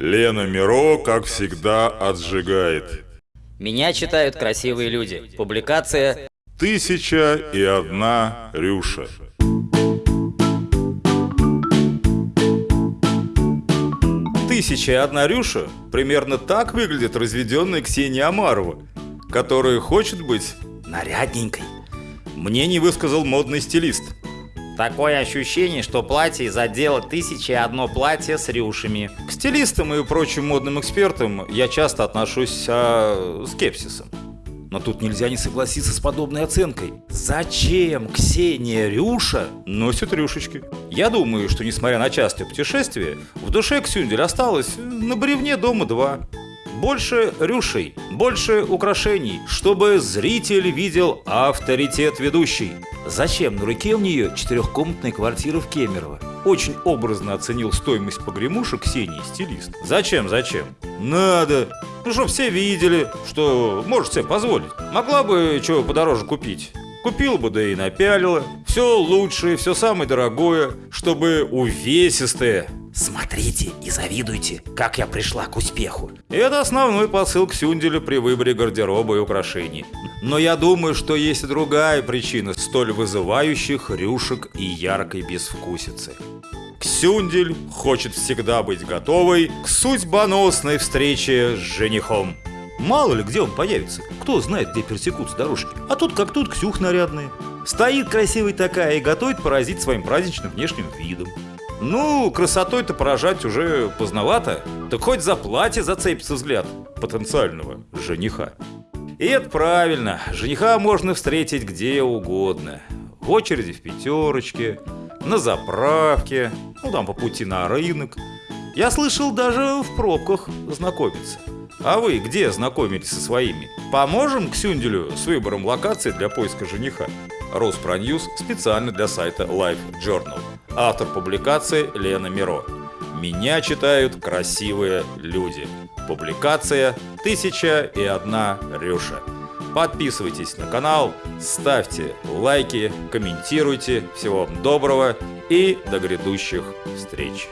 Лена Миро, как всегда, отжигает. Меня читают красивые люди. Публикация Тысяча и одна Рюша. Тысяча и одна Рюша примерно так выглядит разведенная Ксения Амарова, которая хочет быть нарядненькой. Мне не высказал модный стилист. Такое ощущение, что платье из отдела «Тысяча и одно платье» с рюшами. К стилистам и прочим модным экспертам я часто отношусь а, скепсисом. Но тут нельзя не согласиться с подобной оценкой. Зачем Ксения Рюша носит рюшечки? Я думаю, что несмотря на частое путешествие, в душе Ксюндель осталось на бревне дома два. Больше рюшей, больше украшений, чтобы зритель видел авторитет ведущей. Зачем на руке у нее четырехкомнатная квартира в Кемерово? Очень образно оценил стоимость погремушек Ксении стилист. Зачем, зачем? Надо. Ну, чтоб все видели, что может себе позволить. Могла бы чего подороже купить. Купила бы, да и напялила. Все лучшее, все самое дорогое, чтобы увесистое. Смотрите и завидуйте, как я пришла к успеху. Это основной посыл Ксюнделя при выборе гардероба и украшений. Но я думаю, что есть и другая причина столь вызывающих рюшек и яркой безвкусицы. Ксюндель хочет всегда быть готовой к судьбоносной встрече с женихом. Мало ли, где он появится. Кто знает, где пересекутся дорожки. А тут как тут Ксюх нарядная. Стоит красивой такая и готовит поразить своим праздничным внешним видом. Ну, красотой-то поражать уже поздновато. Так хоть за платье зацепится взгляд потенциального жениха. И это правильно. Жениха можно встретить где угодно. В очереди в пятерочке, на заправке, ну там по пути на рынок. Я слышал, даже в пробках знакомиться. А вы где знакомились со своими? Поможем Ксюнделю с выбором локации для поиска жениха? Роспроньюз специально для сайта Life Journal. Автор публикации Лена Миро. Меня читают красивые люди. Публикация «Тысяча и одна Рюша». Подписывайтесь на канал, ставьте лайки, комментируйте. Всего вам доброго и до грядущих встреч.